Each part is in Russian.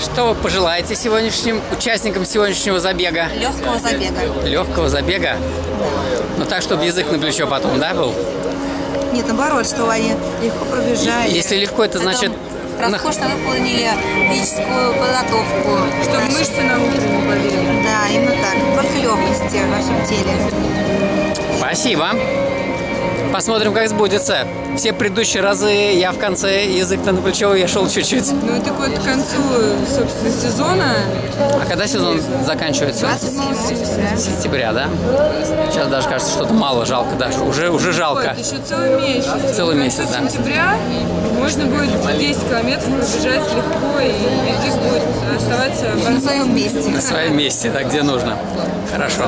Что вы пожелаете сегодняшним участникам сегодняшнего забега? Легкого забега. Легкого забега? Ну так, чтобы язык на плечо потом, да, был? Нет, наоборот, что они легко пробежали. Если легко, это Потом значит... Роскошно выполнили физическую подготовку. Чтобы Значит, мышцы на утро не болели. Да, именно так. Только легкости во всем теле. Спасибо. Посмотрим, как сбудется. Все предыдущие разы я в конце язык на плечо вешал чуть-чуть. Ну и так вот к концу, собственно, сезона А когда сезон заканчивается? 27 сентября. Сентября, да? Сейчас даже кажется, что-то мало, жалко даже. Уже, уже жалко. вот, еще целый месяц. Целый месяц, да. сентября можно будет 10 километров пробежать легко, и язык будет оставаться На своем месте. На своем месте, да, где нужно. Хорошо.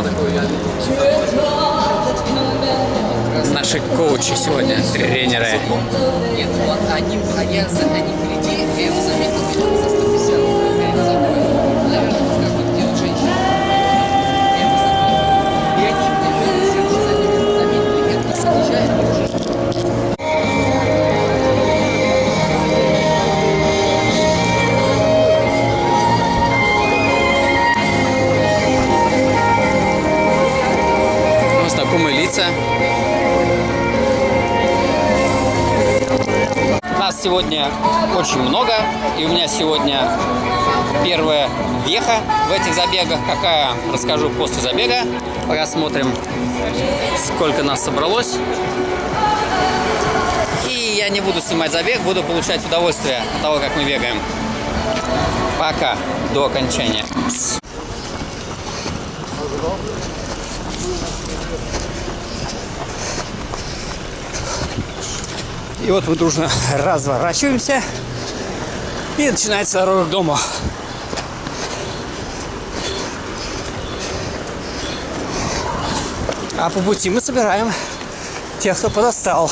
Наши коучи сегодня, тренеры. Нет, вот они, они, они впереди, я его заметил, знакомые лица. Нас сегодня очень много, и у меня сегодня первая веха в этих забегах. Какая, расскажу после забега. Пока смотрим, сколько нас собралось. И я не буду снимать забег, буду получать удовольствие от того, как мы бегаем. Пока, до окончания. И вот мы дружно разворачиваемся. И начинается дорога к дому. А по пути мы собираем тех, кто подостал.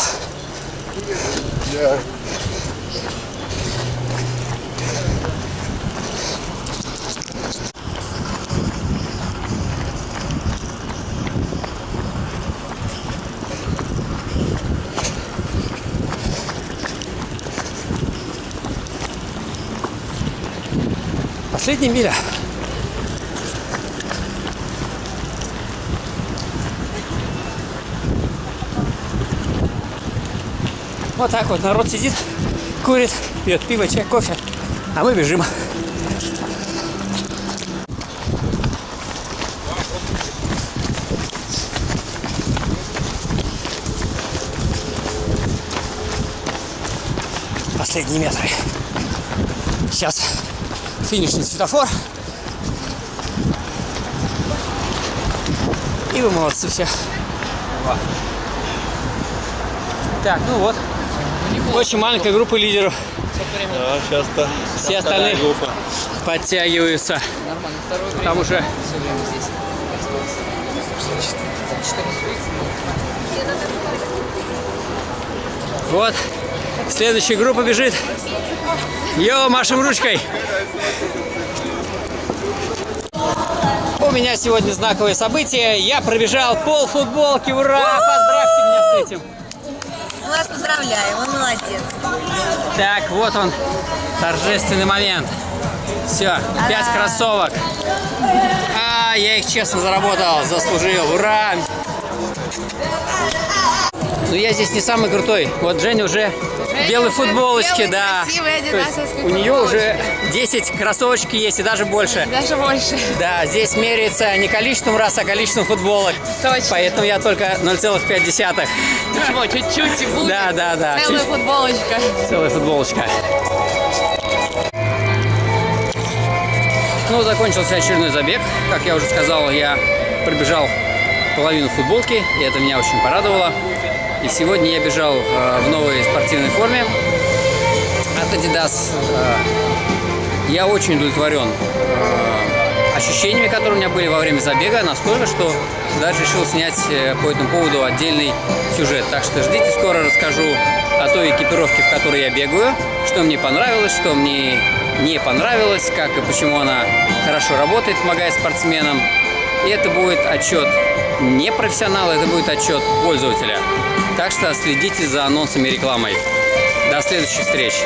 Последняя миля. Вот так вот народ сидит, курит, пьет пиво, чай, кофе, а мы бежим. Последние метры. Сейчас финишный светофор. И вы молодцы все. Так, ну вот. Очень маленькая группа лидеров. Да, сейчас-то Все остальные подтягиваются. Потому что все время здесь. вот следующая группа бежит. Йо, машем ручкой. У меня сегодня знаковое событие. Я пробежал пол футболки. Ура! Поздравьте меня с этим. Мы вас поздравляем, вы молодец. Так, вот он, торжественный момент. Все, пять кроссовок. А, я их честно заработал, заслужил. Ура! Но я здесь не самый крутой. Вот Женя уже в белой да. красивой То есть адидасовской у нее уже 10 кроссовочки есть и даже больше. Даже больше. Да, здесь меряется не количеством раз, а количеством футболок. Точно. Поэтому я только 0,5. Ничего, чуть-чуть и будет. Да, да, да. Целая чуть- футболочка. Целая футболочка. Ну, закончился очередной забег. Как я уже сказал, я пробежал половину футболки, и это меня очень порадовало. И сегодня я бежал э, в новой спортивной форме от Adidas. Э, я очень удовлетворен э, ощущениями, которые у меня были во время забега, настолько, что даже решил снять э, по этому поводу отдельный сюжет. Так что ждите, скоро расскажу о той экипировке, в которой я бегаю, что мне понравилось, что мне не понравилось, как и почему она хорошо работает, помогает спортсменам. И это будет отчет не профессионала, это будет отчет пользователя. Так что следите за анонсами и рекламой. До следующих встреч!